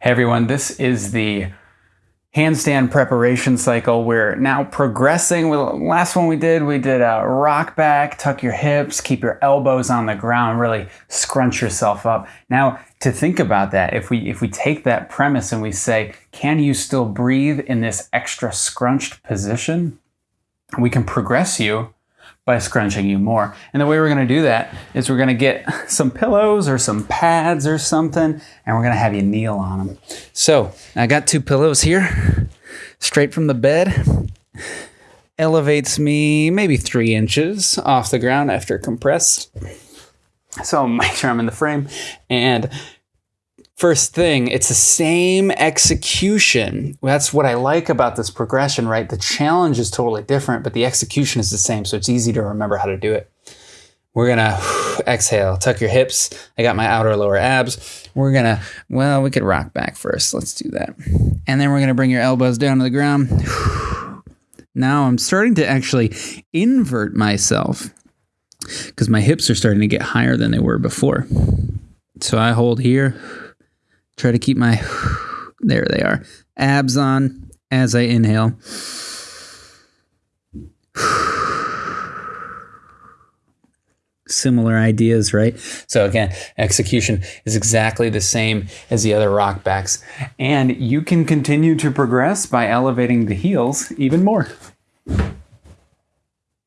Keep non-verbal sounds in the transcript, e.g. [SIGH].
Hey everyone, this is the handstand preparation cycle. We're now progressing. Well, last one we did, we did a rock back, tuck your hips, keep your elbows on the ground, really scrunch yourself up. Now, to think about that, if we if we take that premise and we say, can you still breathe in this extra scrunched position? We can progress you by scrunching you more. And the way we're gonna do that is we're gonna get [LAUGHS] some pillows or some pads or something, and we're gonna have you kneel on them. So I got two pillows here, straight from the bed. Elevates me maybe three inches off the ground after compressed. So [LAUGHS] make sure I'm in the frame. And First thing, it's the same execution. That's what I like about this progression, right? The challenge is totally different, but the execution is the same, so it's easy to remember how to do it. We're gonna [SIGHS] exhale, tuck your hips. I got my outer lower abs. We're gonna, well, we could rock back first. Let's do that. And then we're gonna bring your elbows down to the ground. [SIGHS] Now I'm starting to actually invert myself because my hips are starting to get higher than they were before. So I hold here Try to keep my, [SIGHS] there they are, abs on as I inhale. [SIGHS] Similar ideas, right? So again, execution is exactly the same as the other rock backs. And you can continue to progress by elevating the heels even more.